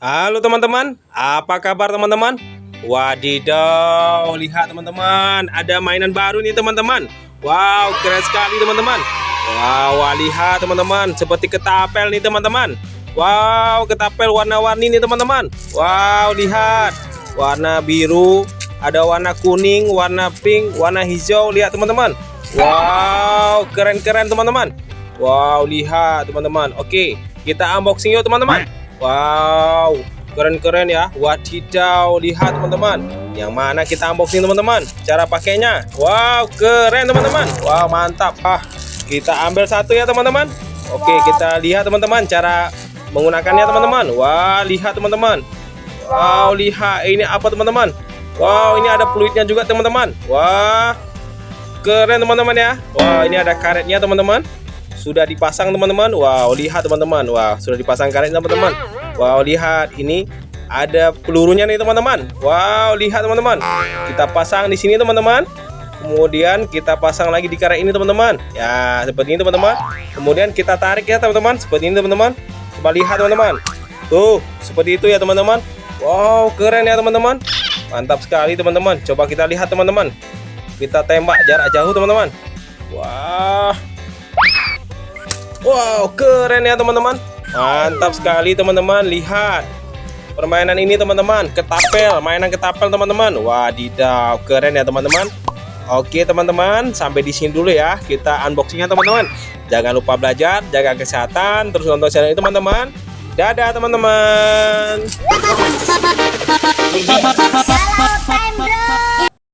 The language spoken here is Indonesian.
Halo teman-teman, apa kabar teman-teman? Wadidaw, lihat teman-teman, ada mainan baru nih teman-teman. Wow, keren sekali teman-teman. Wow, lihat teman-teman, seperti ketapel nih teman-teman. Wow, ketapel warna-warni nih teman-teman. Wow, lihat, warna biru, ada warna kuning, warna pink, warna hijau. Lihat teman-teman. Wow, keren-keren teman-teman. Wow, lihat teman-teman. Oke, kita unboxing yuk teman-teman. Wow, keren-keren ya. Wadidaw, lihat teman-teman. Yang mana kita unboxing teman-teman? Cara pakainya. Wow, keren teman-teman. Wow, mantap. Ah, kita ambil satu ya teman-teman. Oke, kita lihat teman-teman cara menggunakannya teman-teman. Wah, lihat teman-teman. Wow, lihat ini apa teman-teman? Wow, ini ada fluidnya juga teman-teman. Wah, keren teman-teman ya. Wah, ini ada karetnya teman-teman sudah dipasang teman-teman Wow lihat teman-teman Wow sudah dipasang karet teman-teman Wow lihat ini ada pelurunya nih teman-teman. Wow lihat teman-teman. Kita pasang di sini teman-teman. Kemudian kita pasang lagi di karet ini teman-teman. Ya seperti ini teman-teman. Kemudian kita tarik ya teman-teman. Seperti ini teman-teman. Coba lihat teman-teman. Tuh seperti itu ya teman-teman. Wow keren ya teman-teman. Mantap sekali teman-teman. Coba kita lihat teman-teman. Kita tembak jarak jauh teman-teman. Wah. Wow, keren ya teman-teman. Mantap sekali teman-teman. Lihat permainan ini teman-teman. Ketapel, mainan ketapel teman-teman. Wadidaw, keren ya teman-teman. Oke teman-teman, sampai di sini dulu ya. Kita unboxingnya teman-teman. Jangan lupa belajar, jaga kesehatan, terus nonton channel ini teman-teman. Dadah teman-teman.